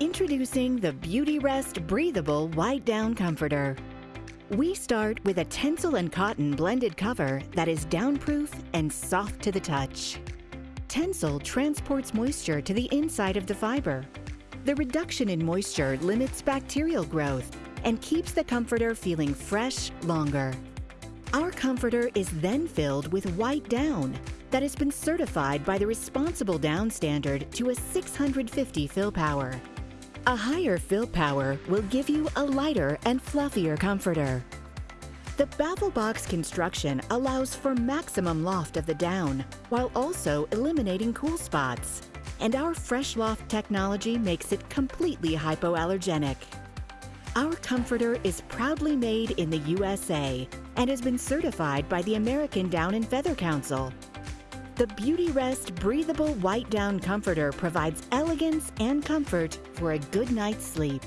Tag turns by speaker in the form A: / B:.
A: Introducing the Beautyrest Breathable White Down Comforter. We start with a Tencel and cotton blended cover that is downproof and soft to the touch. Tencel transports moisture to the inside of the fiber. The reduction in moisture limits bacterial growth and keeps the comforter feeling fresh longer. Our comforter is then filled with white down that has been certified by the Responsible Down Standard to a 650 fill power. A higher fill power will give you a lighter and fluffier comforter. The baffle box construction allows for maximum loft of the down while also eliminating cool spots. And our Fresh Loft technology makes it completely hypoallergenic. Our comforter is proudly made in the USA and has been certified by the American Down and Feather Council. The Beautyrest Breathable White Down Comforter provides elegance and comfort for a good night's sleep.